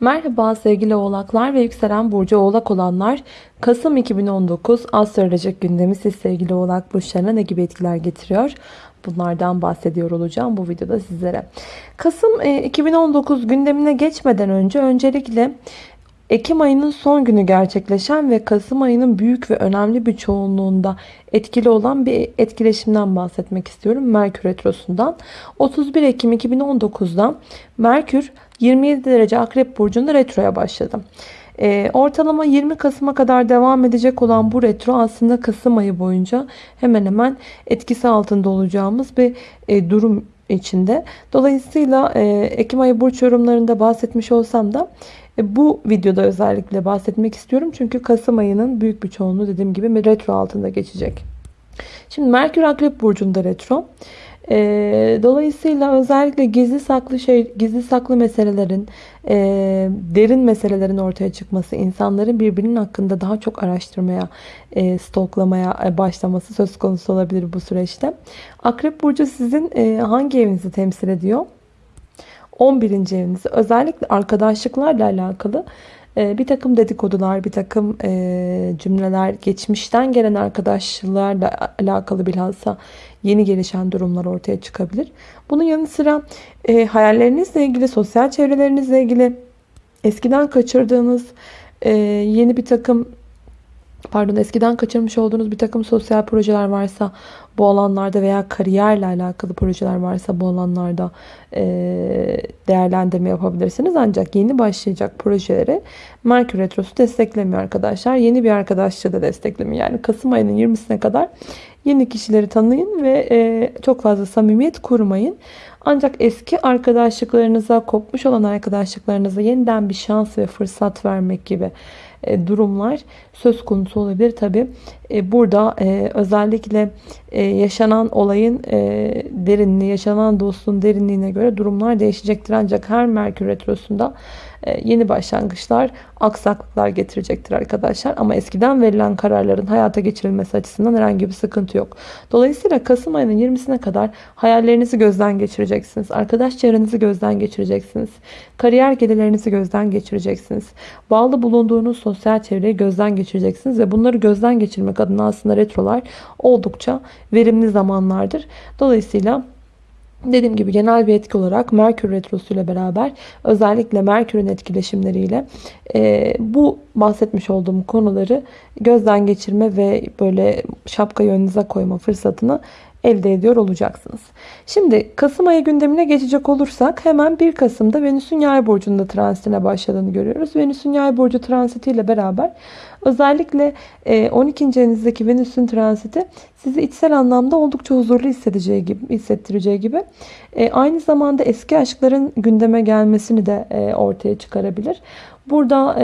Merhaba sevgili oğlaklar ve yükselen burcu oğlak olanlar. Kasım 2019 astrolojik gündemi siz sevgili oğlak burçlarına ne gibi etkiler getiriyor? Bunlardan bahsediyor olacağım bu videoda sizlere. Kasım e, 2019 gündemine geçmeden önce öncelikle Ekim ayının son günü gerçekleşen ve Kasım ayının büyük ve önemli bir çoğunluğunda etkili olan bir etkileşimden bahsetmek istiyorum. Merkür Retrosu'ndan. 31 Ekim 2019'da Merkür 27 derece Akrep Burcu'nda retroya başladı. E, ortalama 20 Kasım'a kadar devam edecek olan bu retro aslında Kasım ayı boyunca hemen hemen etkisi altında olacağımız bir e, durum içinde. Dolayısıyla e, Ekim ayı burç yorumlarında bahsetmiş olsam da e, bu videoda özellikle bahsetmek istiyorum. Çünkü Kasım ayının büyük bir çoğunluğu dediğim gibi retro altında geçecek. Şimdi Merkür Akrep Burcu'nda retro. E, dolayısıyla özellikle gizli saklı şey, gizli saklı meselelerin, e, derin meselelerin ortaya çıkması, insanların birbirinin hakkında daha çok araştırmaya, e, stalklamaya e, başlaması söz konusu olabilir bu süreçte. Akrep Burcu sizin e, hangi evinizi temsil ediyor? 11. evinizi özellikle arkadaşlıklarla alakalı bir takım dedikodular, bir takım e, cümleler, geçmişten gelen arkadaşlarla alakalı bilhassa yeni gelişen durumlar ortaya çıkabilir. Bunun yanı sıra e, hayallerinizle ilgili, sosyal çevrelerinizle ilgili eskiden kaçırdığınız yeni bir takım pardon eskiden kaçırmış olduğunuz bir takım sosyal projeler varsa bu alanlarda veya kariyerle alakalı projeler varsa bu alanlarda e, değerlendirme yapabilirsiniz. Ancak yeni başlayacak projeleri Merkür Retrosu desteklemiyor arkadaşlar. Yeni bir arkadaşlığı da desteklemiyor. Yani Kasım ayının 20'sine kadar yeni kişileri tanıyın ve e, çok fazla samimiyet kurmayın. Ancak eski arkadaşlıklarınıza, kopmuş olan arkadaşlıklarınıza yeniden bir şans ve fırsat vermek gibi durumlar söz konusu olabilir. Tabi e, burada e, özellikle yaşanan olayın derinliği, yaşanan dostluğun derinliğine göre durumlar değişecektir. Ancak her Merkür Retrosu'nda yeni başlangıçlar, aksaklıklar getirecektir arkadaşlar. Ama eskiden verilen kararların hayata geçirilmesi açısından herhangi bir sıkıntı yok. Dolayısıyla Kasım ayının 20'sine kadar hayallerinizi gözden geçireceksiniz. Arkadaş çevrenizi gözden geçireceksiniz. Kariyer gelirlerinizi gözden geçireceksiniz. Bağlı bulunduğunuz sosyal çevreyi gözden geçireceksiniz ve bunları gözden geçirmek adına aslında retrolar oldukça verimli zamanlardır. Dolayısıyla Dediğim gibi genel bir etki olarak Merkür Retrosu ile beraber özellikle Merkür'ün etkileşimleriyle e, bu bahsetmiş olduğum konuları gözden geçirme ve böyle şapka önünüze koyma fırsatını elde ediyor olacaksınız. Şimdi Kasım ayı gündemine geçecek olursak hemen 1 Kasım'da Venüs'ün yay burcunda transitine başladığını görüyoruz. Venüs'ün yay burcu transitiyle beraber özellikle 12. E, evinizdeki Venüs'ün transiti sizi içsel anlamda oldukça huzurlu hissedeceği gibi, hissettireceği gibi e, aynı zamanda eski aşkların gündeme gelmesini de e, ortaya çıkarabilir. Burada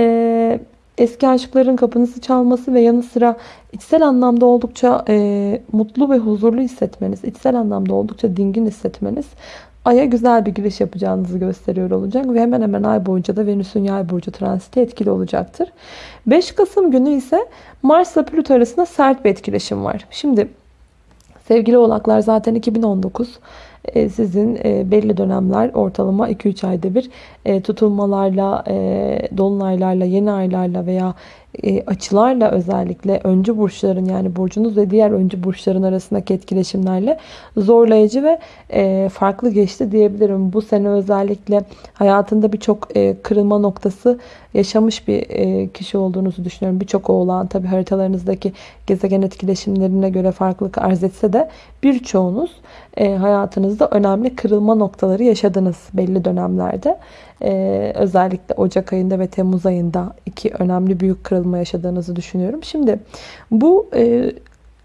eski aşkların kapınızı çalması ve yanı sıra içsel anlamda oldukça e, mutlu ve huzurlu hissetmeniz, içsel anlamda oldukça dingin hissetmeniz Ay'a güzel bir giriş yapacağınızı gösteriyor olacak ve hemen hemen ay boyunca da Venüs'ün yay burcu transiti etkili olacaktır. 5 Kasım günü ise Mars ile Plüto arasında sert bir etkileşim var. Şimdi sevgili oğlaklar zaten 2019 e, sizin e, belli dönemler ortalama 2-3 ayda bir e, tutulmalarla, dolunaylarla, yeni aylarla veya açılarla özellikle öncü burçların yani burcunuz ve diğer öncü burçların arasındaki etkileşimlerle zorlayıcı ve farklı geçti diyebilirim. Bu sene özellikle hayatında birçok kırılma noktası yaşamış bir kişi olduğunuzu düşünüyorum. Birçok oğlan tabi haritalarınızdaki gezegen etkileşimlerine göre farklılık arz etse de birçoğunuz hayatınızda önemli kırılma noktaları yaşadınız belli dönemlerde. Özellikle Ocak ayında ve Temmuz ayında iki önemli büyük kırılma yaşadığınızı düşünüyorum. Şimdi bu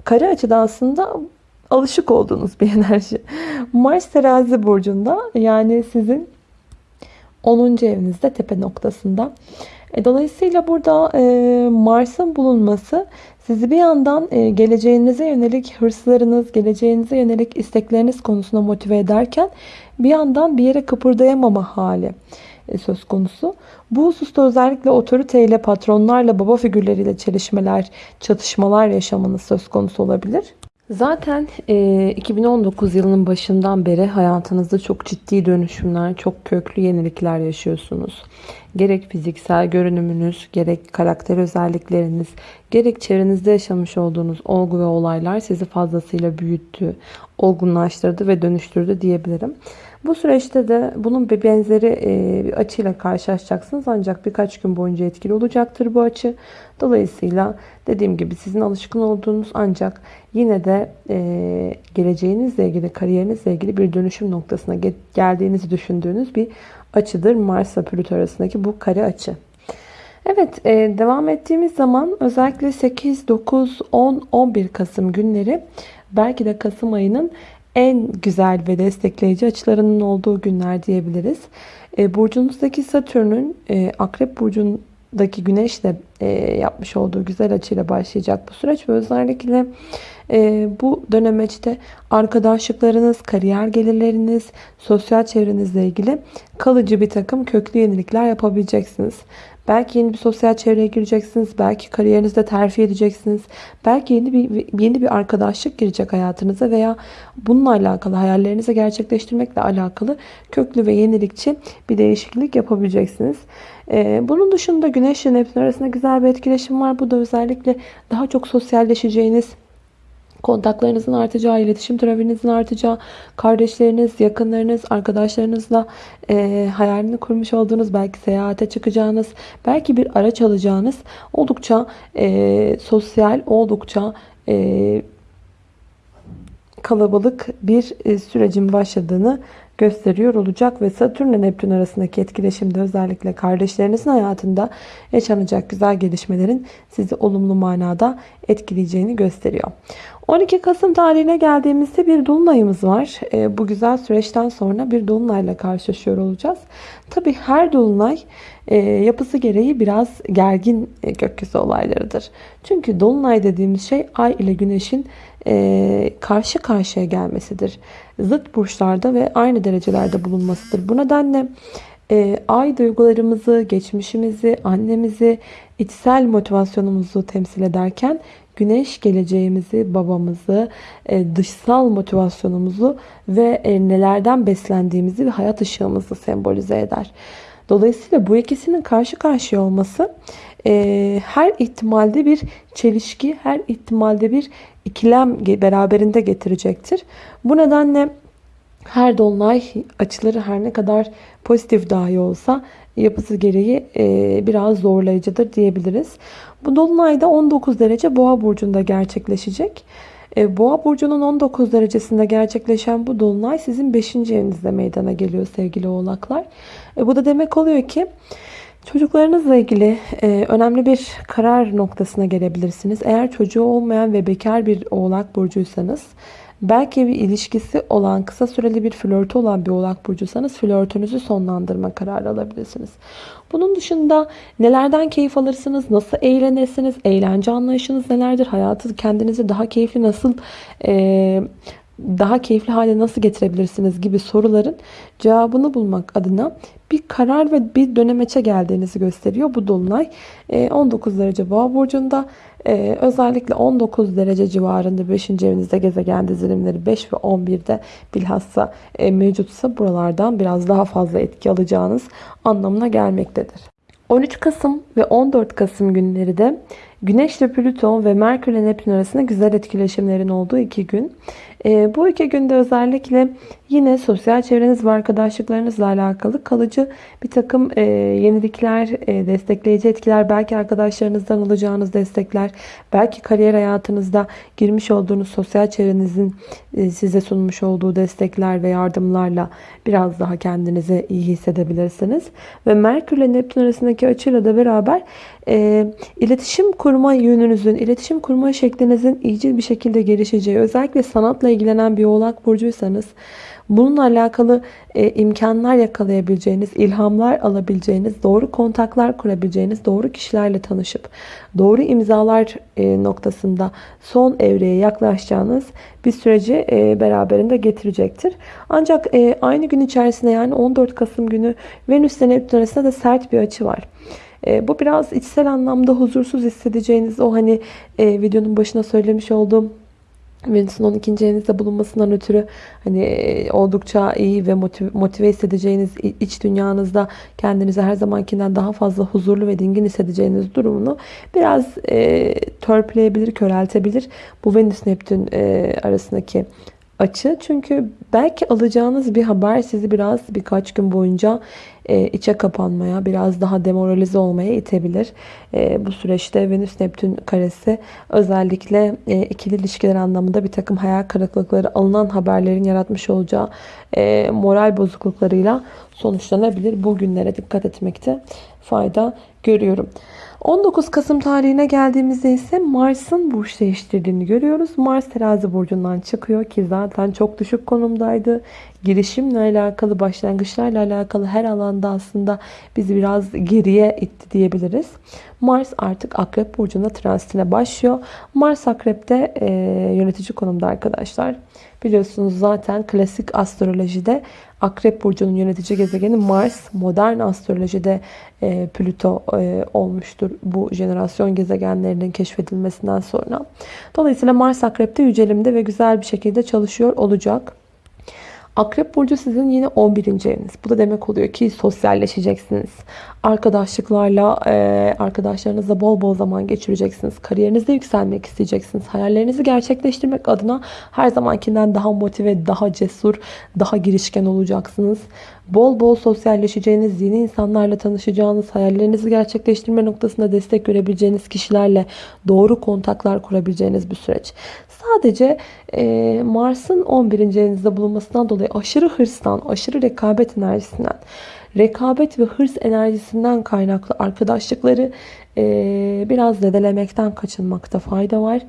kare açıda aslında alışık olduğunuz bir enerji. Mars terazi burcunda yani sizin 10. evinizde tepe noktasında. E, dolayısıyla burada e, Mars'ın bulunması sizi bir yandan e, geleceğinize yönelik hırslarınız, geleceğinize yönelik istekleriniz konusunda motive ederken bir yandan bir yere kıpırdayamama hali söz konusu. Bu hususta özellikle otoriteyle, patronlarla, baba figürleriyle çelişmeler, çatışmalar yaşamanız söz konusu olabilir. Zaten e, 2019 yılının başından beri hayatınızda çok ciddi dönüşümler, çok köklü yenilikler yaşıyorsunuz. Gerek fiziksel görünümünüz, gerek karakter özellikleriniz, gerek çevrenizde yaşamış olduğunuz olgu ve olaylar sizi fazlasıyla büyüttü, olgunlaştırdı ve dönüştürdü diyebilirim. Bu süreçte de bunun bir benzeri e, bir açıyla karşılaşacaksınız. Ancak birkaç gün boyunca etkili olacaktır bu açı. Dolayısıyla dediğim gibi sizin alışkın olduğunuz ancak yine de e, geleceğinizle ilgili, kariyerinizle ilgili bir dönüşüm noktasına geldiğinizi düşündüğünüz bir açıdır. Mars ve Plüto arasındaki bu kare açı. Evet, e, devam ettiğimiz zaman özellikle 8, 9, 10, 11 Kasım günleri belki de Kasım ayının en güzel ve destekleyici açılarının olduğu günler diyebiliriz. E, burcunuzdaki Satürn'ün e, Akrep Burcu'ndaki Güneş'le e, yapmış olduğu güzel açıyla başlayacak bu süreç ve özellikle bu dönemeçte arkadaşlıklarınız, kariyer gelirleriniz, sosyal çevrenizle ilgili kalıcı bir takım köklü yenilikler yapabileceksiniz. Belki yeni bir sosyal çevreye gireceksiniz. Belki kariyerinizde terfi edeceksiniz. Belki yeni bir yeni bir arkadaşlık girecek hayatınıza veya bununla alakalı hayallerinizi gerçekleştirmekle alakalı köklü ve yenilikçi bir değişiklik yapabileceksiniz. Ee, bunun dışında Güneş ile Neptün arasında güzel bir etkileşim var. Bu da özellikle daha çok sosyalleşeceğiniz, kontaklarınızın artacağı, iletişim trafiğinizin artacağı, kardeşleriniz, yakınlarınız, arkadaşlarınızla e, hayalini kurmuş olduğunuz, belki seyahate çıkacağınız, belki bir araç alacağınız oldukça e, sosyal, oldukça e, kalabalık bir e, sürecin başladığını gösteriyor olacak ve Satürn ile Neptün arasındaki etkileşimde özellikle kardeşlerinizin hayatında yaşanacak güzel gelişmelerin sizi olumlu manada etkileyeceğini gösteriyor. 12 Kasım tarihine geldiğimizde bir dolunayımız var. E, bu güzel süreçten sonra bir dolunayla karşılaşıyor olacağız. Tabi her dolunay e, yapısı gereği biraz gergin e, gökyüzü olaylarıdır. Çünkü dolunay dediğimiz şey ay ile güneşin e, karşı karşıya gelmesidir. Zıt burçlarda ve aynı derecelerde bulunmasıdır. Bu nedenle e, ay duygularımızı, geçmişimizi, annemizi, içsel motivasyonumuzu temsil ederken güneş geleceğimizi, babamızı, e, dışsal motivasyonumuzu ve e, nelerden beslendiğimizi ve hayat ışığımızı sembolize eder. Dolayısıyla bu ikisinin karşı karşıya olması e, her ihtimalde bir çelişki, her ihtimalde bir ikilem beraberinde getirecektir. Bu nedenle her dolunay açıları her ne kadar pozitif dahi olsa yapısı gereği e, biraz zorlayıcıdır diyebiliriz. Bu dolunayda 19 derece boğa burcunda gerçekleşecek. E, boğa burcunun 19 derecesinde gerçekleşen bu dolunay sizin 5. evinizde meydana geliyor sevgili oğlaklar. E, bu da demek oluyor ki Çocuklarınızla ilgili önemli bir karar noktasına gelebilirsiniz. Eğer çocuğu olmayan ve bekar bir oğlak burcuysanız belki bir ilişkisi olan kısa süreli bir flörtü olan bir oğlak burcuysanız flörtünüzü sonlandırma kararı alabilirsiniz. Bunun dışında nelerden keyif alırsınız, nasıl eğlenirsiniz, eğlence anlayışınız nelerdir, hayatı kendinizi daha keyifli nasıl e, daha keyifli hale nasıl getirebilirsiniz gibi soruların cevabını bulmak adına bir karar ve bir dönemeçe geldiğinizi gösteriyor bu dolunay. 19 ee, derece boğa burcunda ee, özellikle 19 derece civarında 5. evinizde gezegen dizilimleri 5 ve 11'de bilhassa e, mevcutsa buralardan biraz daha fazla etki alacağınız anlamına gelmektedir. 13 Kasım ve 14 Kasım günleri de Güneş ile Plüton ve Merkür ile Neptün arasında güzel etkileşimlerin olduğu iki gün. E, bu iki günde özellikle yine sosyal çevreniz ve arkadaşlıklarınızla alakalı kalıcı bir takım e, yenilikler, e, destekleyici etkiler, belki arkadaşlarınızdan alacağınız destekler, belki kariyer hayatınızda girmiş olduğunuz sosyal çevrenizin e, size sunmuş olduğu destekler ve yardımlarla biraz daha kendinizi iyi hissedebilirsiniz. Ve Merkür ile Neptün arasındaki açıyla da beraber e, iletişim kurma yönünüzün, iletişim kurma şeklinizin iyicil bir şekilde gelişeceği, özellikle sanatla ilgilenen bir oğlak burcuysanız bununla alakalı e, imkanlar yakalayabileceğiniz, ilhamlar alabileceğiniz, doğru kontaklar kurabileceğiniz, doğru kişilerle tanışıp doğru imzalar e, noktasında son evreye yaklaşacağınız bir süreci e, beraberinde getirecektir. Ancak e, aynı gün içerisinde yani 14 Kasım günü Venüs ile Neptün arasında da sert bir açı var. E, bu biraz içsel anlamda huzursuz hissedeceğiniz o hani e, videonun başına söylemiş olduğum Venüs'ün 12. evinizde bulunmasından ötürü hani e, oldukça iyi ve motive, motive hissedeceğiniz iç dünyanızda kendinizi her zamankinden daha fazla huzurlu ve dingin hissedeceğiniz durumunu biraz e, törpüleyebilir, köreltebilir. Bu Venüs Neptün e, arasındaki açı. Çünkü belki alacağınız bir haber sizi biraz birkaç gün boyunca e, içe kapanmaya, biraz daha demoralize olmaya itebilir. E, bu süreçte Venüs Neptün karesi özellikle e, ikili ilişkiler anlamında bir takım hayal kırıklıkları, alınan haberlerin yaratmış olacağı moral bozukluklarıyla sonuçlanabilir. Bu günlere dikkat etmekte fayda görüyorum. 19 Kasım tarihine geldiğimizde ise Mars'ın burç değiştirdiğini görüyoruz. Mars terazi burcundan çıkıyor ki zaten çok düşük konumdaydı. Girişimle alakalı, başlangıçlarla alakalı her alanda aslında bizi biraz geriye itti diyebiliriz. Mars artık Akrep Burcu'nda transitine başlıyor. Mars Akrep'te e, yönetici konumda arkadaşlar. Biliyorsunuz zaten klasik astrolojide Akrep Burcu'nun yönetici gezegeni Mars. Modern astrolojide e, Plüto e, olmuştur bu jenerasyon gezegenlerinin keşfedilmesinden sonra. Dolayısıyla Mars Akrep'te yücelimde ve güzel bir şekilde çalışıyor olacak. Akrep Burcu sizin yine 11. eviniz. Bu da demek oluyor ki sosyalleşeceksiniz. Arkadaşlıklarla, e, arkadaşlarınızla bol bol zaman geçireceksiniz. Kariyerinizde yükselmek isteyeceksiniz. Hayallerinizi gerçekleştirmek adına her zamankinden daha motive, daha cesur, daha girişken olacaksınız. Bol bol sosyalleşeceğiniz, yeni insanlarla tanışacağınız, hayallerinizi gerçekleştirme noktasında destek görebileceğiniz kişilerle doğru kontaklar kurabileceğiniz bir süreç. Sadece e, Mars'ın 11. evinizde bulunmasından dolayı aşırı hırstan, aşırı rekabet enerjisinden, rekabet ve hırs enerjisinden kaynaklı arkadaşlıkları e, biraz zedelemekten kaçınmakta fayda var.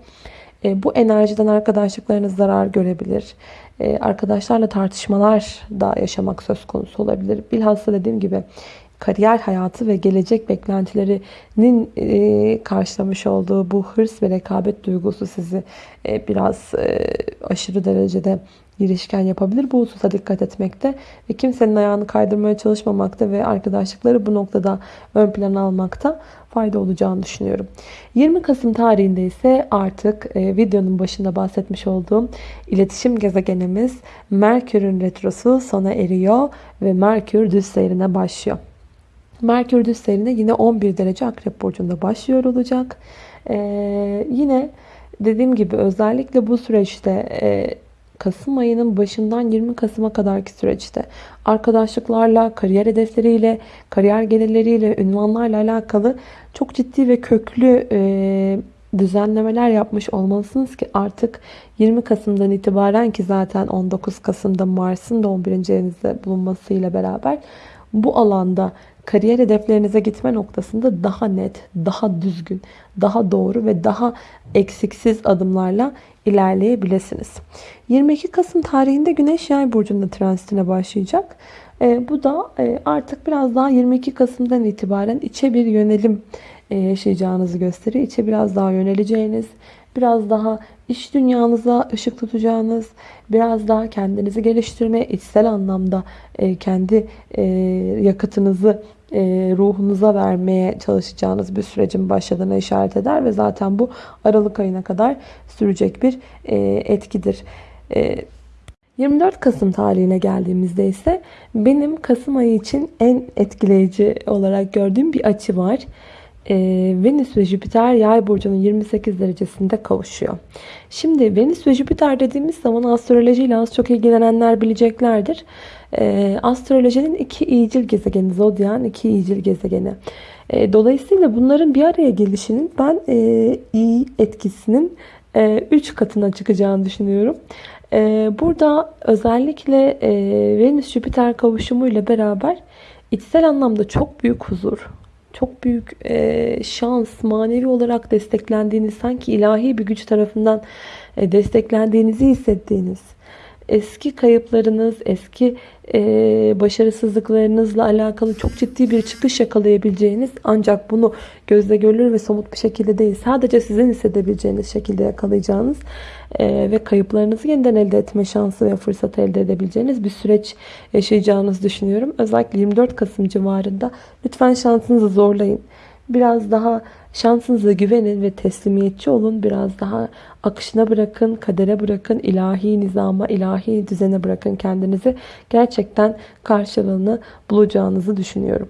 E, bu enerjiden arkadaşlıklarınız zarar görebilir. E, arkadaşlarla tartışmalar da yaşamak söz konusu olabilir. Bilhassa dediğim gibi kariyer hayatı ve gelecek beklentilerinin e, karşılamış olduğu bu hırs ve rekabet duygusu sizi e, biraz e, aşırı derecede girişken yapabilir. Bu hususa dikkat etmekte ve kimsenin ayağını kaydırmaya çalışmamakta ve arkadaşlıkları bu noktada ön plana almakta fayda olacağını düşünüyorum. 20 Kasım tarihinde ise artık e, videonun başında bahsetmiş olduğum iletişim gezegenimiz Merkür'ün retrosu sona eriyor ve Merkür düz seyrine başlıyor. Merkür düz yine 11 derece Akrep Burcu'nda başlıyor olacak. Ee, yine dediğim gibi özellikle bu süreçte e, Kasım ayının başından 20 Kasım'a kadarki süreçte arkadaşlıklarla, kariyer hedefleriyle, kariyer gelirleriyle, ünvanlarla alakalı çok ciddi ve köklü e, düzenlemeler yapmış olmalısınız ki artık 20 Kasım'dan itibaren ki zaten 19 Kasım'da Mars'ın da 11. evinizde bulunmasıyla beraber bu alanda kariyer hedeflerinize gitme noktasında daha net, daha düzgün, daha doğru ve daha eksiksiz adımlarla ilerleyebilirsiniz. 22 Kasım tarihinde Güneş Yay burcunda transitine başlayacak. E, bu da e, artık biraz daha 22 Kasım'dan itibaren içe bir yönelim e, yaşayacağınızı gösteriyor. İçe biraz daha yöneleceğiniz, biraz daha iş dünyanıza ışık tutacağınız, biraz daha kendinizi geliştirmeye, içsel anlamda e, kendi e, yakıtınızı e, ruhunuza vermeye çalışacağınız bir sürecin başladığına işaret eder ve zaten bu Aralık ayına kadar sürecek bir etkidir. 24 Kasım tarihine geldiğimizde ise benim Kasım ayı için en etkileyici olarak gördüğüm bir açı var e, Venüs ve Jüpiter yay burcunun 28 derecesinde kavuşuyor. Şimdi Venüs ve Jüpiter dediğimiz zaman astrolojiyle az çok ilgilenenler bileceklerdir. E, astrolojinin iki iyicil gezegeni, zodyan iki iyicil gezegeni. E, dolayısıyla bunların bir araya gelişinin ben e, iyi etkisinin 3 e, katına çıkacağını düşünüyorum. Burada özellikle e, Venüs-Jüpiter kavuşumuyla beraber içsel anlamda çok büyük huzur, çok büyük e, şans, manevi olarak desteklendiğiniz, sanki ilahi bir güç tarafından e, desteklendiğinizi hissettiğiniz, eski kayıplarınız, eski e, başarısızlıklarınızla alakalı çok ciddi bir çıkış yakalayabileceğiniz ancak bunu gözle görülür ve somut bir şekilde değil sadece sizin hissedebileceğiniz şekilde yakalayacağınız e, ve kayıplarınızı yeniden elde etme şansı ve fırsat elde edebileceğiniz bir süreç yaşayacağınızı düşünüyorum. Özellikle 24 Kasım civarında lütfen şansınızı zorlayın. Biraz daha şansınıza güvenin ve teslimiyetçi olun. Biraz daha akışına bırakın, kadere bırakın, ilahi nizama, ilahi düzene bırakın kendinizi. Gerçekten karşılığını bulacağınızı düşünüyorum.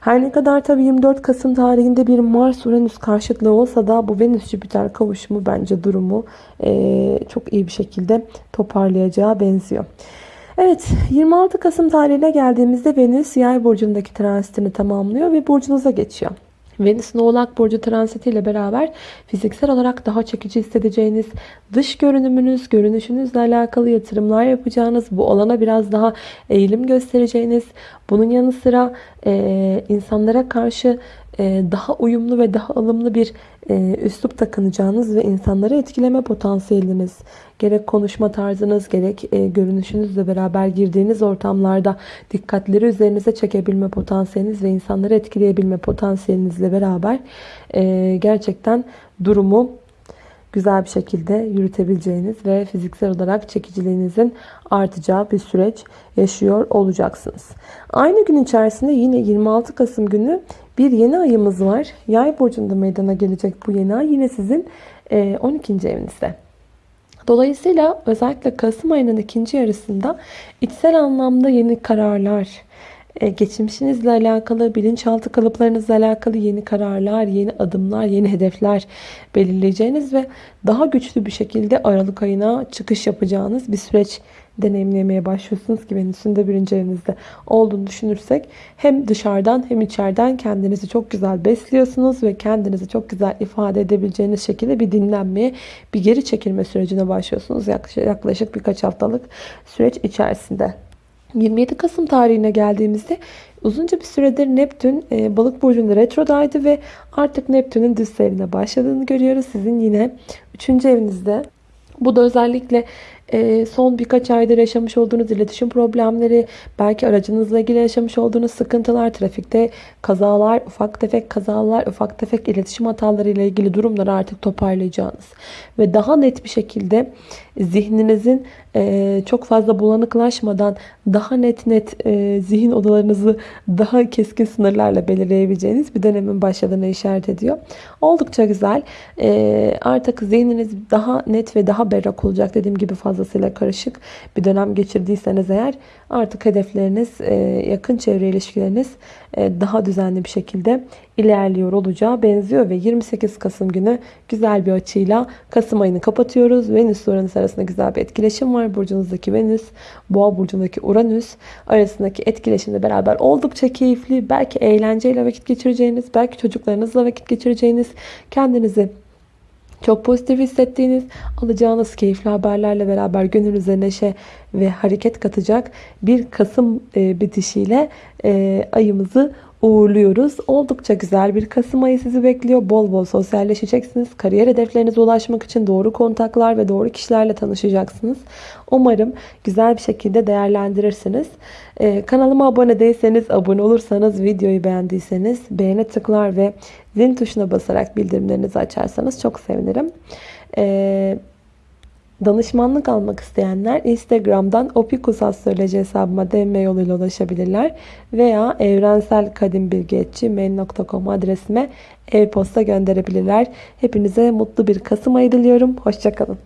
Her ne kadar tabii 24 Kasım tarihinde bir Mars-Uranüs karşıtlığı olsa da bu Venüs-Jüpiter kavuşumu bence durumu e, çok iyi bir şekilde toparlayacağı benziyor. Evet 26 Kasım tarihine geldiğimizde Venüs yay burcundaki transitini tamamlıyor ve burcunuza geçiyor. Venüs'ün Oğlak Burcu transitiyle beraber fiziksel olarak daha çekici hissedeceğiniz, dış görünümünüz, görünüşünüzle alakalı yatırımlar yapacağınız, bu alana biraz daha eğilim göstereceğiniz, bunun yanı sıra e, insanlara karşı daha uyumlu ve daha alımlı bir e, üslup takınacağınız ve insanları etkileme potansiyeliniz, gerek konuşma tarzınız, gerek e, görünüşünüzle beraber girdiğiniz ortamlarda dikkatleri üzerinize çekebilme potansiyeliniz ve insanları etkileyebilme potansiyelinizle beraber gerçekten durumu güzel bir şekilde yürütebileceğiniz ve fiziksel olarak çekiciliğinizin artacağı bir süreç yaşıyor olacaksınız. Aynı gün içerisinde yine 26 Kasım günü bir yeni ayımız var. Yay burcunda meydana gelecek bu yeni ay yine sizin 12. E, evinizde. Dolayısıyla özellikle Kasım ayının ikinci yarısında içsel anlamda yeni kararlar, geçmişinizle alakalı, bilinçaltı kalıplarınızla alakalı yeni kararlar, yeni adımlar, yeni hedefler belirleyeceğiniz ve daha güçlü bir şekilde Aralık ayına çıkış yapacağınız bir süreç deneyimlemeye başlıyorsunuz ki Venüs'ün de birinci evinizde olduğunu düşünürsek hem dışarıdan hem içeriden kendinizi çok güzel besliyorsunuz ve kendinizi çok güzel ifade edebileceğiniz şekilde bir dinlenmeye, bir geri çekilme sürecine başlıyorsunuz yaklaşık birkaç haftalık süreç içerisinde. 27 Kasım tarihine geldiğimizde uzunca bir süredir Neptün e, balık burcunda retrodaydı ve artık Neptün'ün düz seyrine başladığını görüyoruz. Sizin yine 3. evinizde. Bu da özellikle son birkaç aydır yaşamış olduğunuz iletişim problemleri, belki aracınızla ilgili yaşamış olduğunuz sıkıntılar, trafikte kazalar, ufak tefek kazalar, ufak tefek iletişim hataları ile ilgili durumları artık toparlayacağınız ve daha net bir şekilde zihninizin e, çok fazla bulanıklaşmadan daha net net e, zihin odalarınızı daha keskin sınırlarla belirleyebileceğiniz bir dönemin başladığını işaret ediyor. Oldukça güzel. Artık zihniniz daha net ve daha berrak olacak. Dediğim gibi fazla fazlasıyla karışık bir dönem geçirdiyseniz eğer artık hedefleriniz, e, yakın çevre ilişkileriniz e, daha düzenli bir şekilde ilerliyor olacağı benziyor ve 28 Kasım günü güzel bir açıyla Kasım ayını kapatıyoruz. Venüs Uranüs arasında güzel bir etkileşim var. Burcunuzdaki Venüs, Boğa burcundaki Uranüs arasındaki etkileşimle beraber oldukça keyifli, belki eğlenceyle vakit geçireceğiniz, belki çocuklarınızla vakit geçireceğiniz, kendinizi çok pozitif hissettiğiniz, alacağınız keyifli haberlerle beraber gönlünüze neşe ve hareket katacak bir Kasım e, bitişiyle e, ayımızı uğurluyoruz. Oldukça güzel bir Kasım ayı sizi bekliyor. Bol bol sosyalleşeceksiniz. Kariyer hedeflerinize ulaşmak için doğru kontaklar ve doğru kişilerle tanışacaksınız. Umarım güzel bir şekilde değerlendirirsiniz. Ee, kanalıma abone değilseniz, abone olursanız, videoyu beğendiyseniz beğene tıklar ve zil tuşuna basarak bildirimlerinizi açarsanız çok sevinirim. Ee, Danışmanlık almak isteyenler Instagram'dan Opikus hesabıma DM yoluyla ulaşabilirler. Veya evrenselkadimbilgi.gmail.com adresime e-posta gönderebilirler. Hepinize mutlu bir Kasım ayı diliyorum. Hoşçakalın.